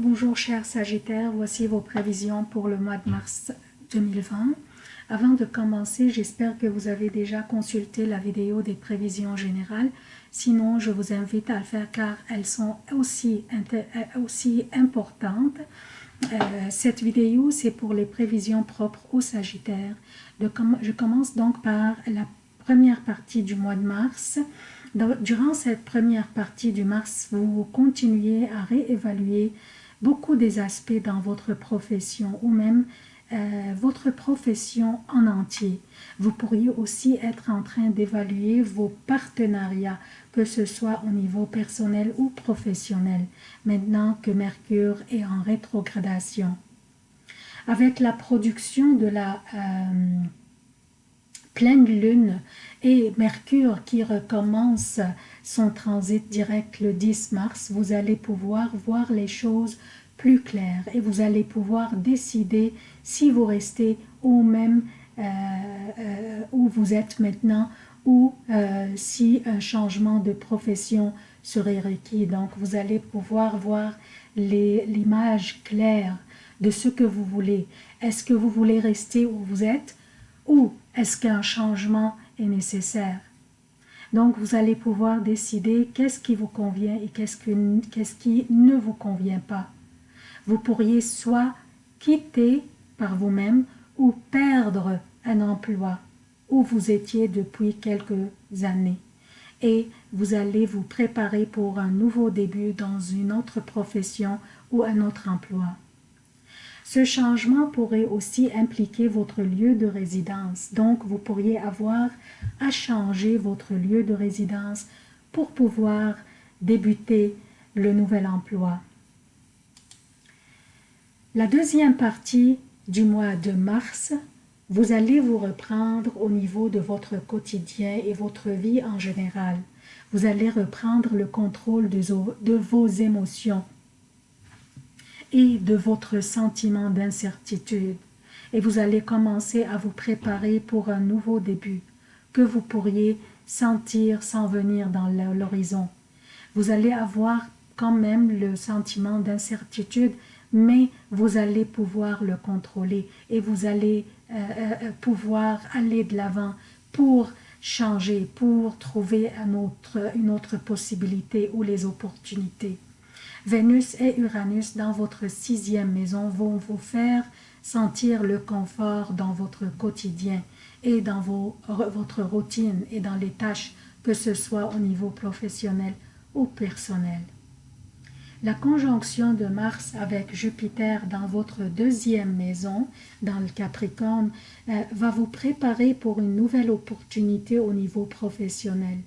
Bonjour chers Sagittaires, voici vos prévisions pour le mois de mars 2020. Avant de commencer, j'espère que vous avez déjà consulté la vidéo des prévisions générales. Sinon, je vous invite à le faire car elles sont aussi, euh, aussi importantes. Euh, cette vidéo, c'est pour les prévisions propres aux Sagittaires. je commence donc par la première partie du mois de mars. Durant cette première partie du mars, vous continuez à réévaluer beaucoup des aspects dans votre profession ou même euh, votre profession en entier. Vous pourriez aussi être en train d'évaluer vos partenariats, que ce soit au niveau personnel ou professionnel, maintenant que Mercure est en rétrogradation. Avec la production de la euh, pleine lune et Mercure qui recommence son transit direct le 10 mars, vous allez pouvoir voir les choses plus claires et vous allez pouvoir décider si vous restez ou même euh, euh, où vous êtes maintenant ou euh, si un changement de profession serait requis. Donc vous allez pouvoir voir l'image claire de ce que vous voulez. Est-ce que vous voulez rester où vous êtes ou est-ce qu'un changement est nécessaire donc, vous allez pouvoir décider qu'est-ce qui vous convient et qu'est-ce qui ne vous convient pas. Vous pourriez soit quitter par vous-même ou perdre un emploi où vous étiez depuis quelques années. Et vous allez vous préparer pour un nouveau début dans une autre profession ou un autre emploi. Ce changement pourrait aussi impliquer votre lieu de résidence. Donc, vous pourriez avoir à changer votre lieu de résidence pour pouvoir débuter le nouvel emploi. La deuxième partie du mois de mars, vous allez vous reprendre au niveau de votre quotidien et votre vie en général. Vous allez reprendre le contrôle de vos émotions et de votre sentiment d'incertitude. Et vous allez commencer à vous préparer pour un nouveau début que vous pourriez sentir sans venir dans l'horizon. Vous allez avoir quand même le sentiment d'incertitude, mais vous allez pouvoir le contrôler et vous allez euh, euh, pouvoir aller de l'avant pour changer, pour trouver un autre, une autre possibilité ou les opportunités. Vénus et Uranus dans votre sixième maison vont vous faire sentir le confort dans votre quotidien et dans votre routine et dans les tâches, que ce soit au niveau professionnel ou personnel. La conjonction de Mars avec Jupiter dans votre deuxième maison, dans le Capricorne, euh, va vous préparer pour une nouvelle opportunité au niveau professionnel.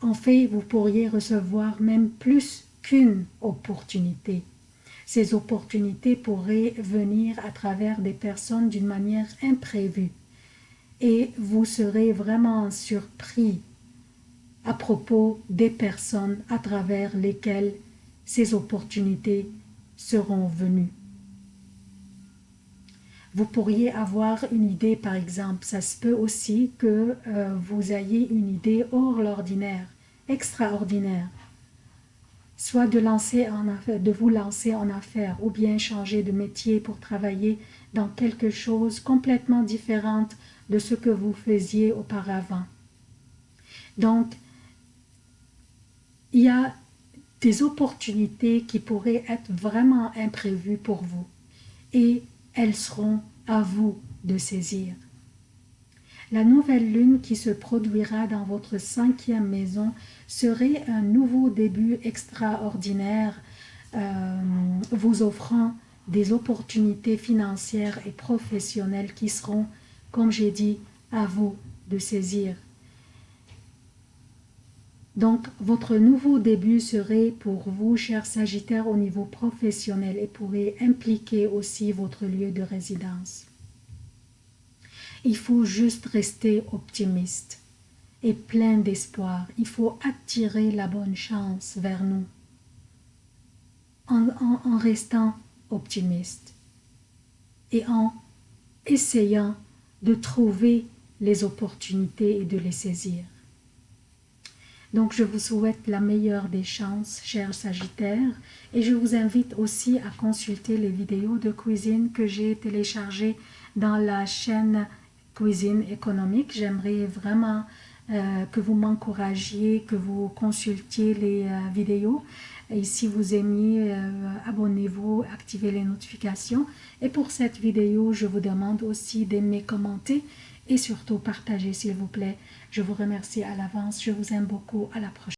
En fait, vous pourriez recevoir même plus qu'une opportunité. Ces opportunités pourraient venir à travers des personnes d'une manière imprévue et vous serez vraiment surpris à propos des personnes à travers lesquelles ces opportunités seront venues. Vous pourriez avoir une idée, par exemple, ça se peut aussi que euh, vous ayez une idée hors l'ordinaire, extraordinaire, soit de, vous lancer en affaires ou bien changer de métier pour travailler dans quelque chose complètement différent de ce que vous faisiez auparavant. Donc, il y a des opportunités qui pourraient être vraiment imprévues pour vous et elles seront à vous de saisir. La nouvelle lune qui se produira dans votre cinquième maison serait un nouveau début extraordinaire euh, vous offrant des opportunités financières et professionnelles qui seront, comme j'ai dit, à vous de saisir. Donc, votre nouveau début serait pour vous, chers Sagittaires, au niveau professionnel et pourrait impliquer aussi votre lieu de résidence. Il faut juste rester optimiste et plein d'espoir. Il faut attirer la bonne chance vers nous en, restant optimiste et en essayant de trouver les opportunités et de les saisir. Donc, je vous souhaite la meilleure des chances, chers Sagittaires, et je vous invite aussi à consulter les vidéos de cuisine que j'ai téléchargées dans la chaîne Cuisine économique. J'aimerais vraiment euh, que vous m'encouragiez, que vous consultiez les euh, vidéos. Et si vous aimez, euh, abonnez-vous, activez les notifications. Et pour cette vidéo, je vous demande aussi d'aimer, commenter et surtout partager s'il vous plaît. Je vous remercie à l'avance. Je vous aime beaucoup. À la prochaine.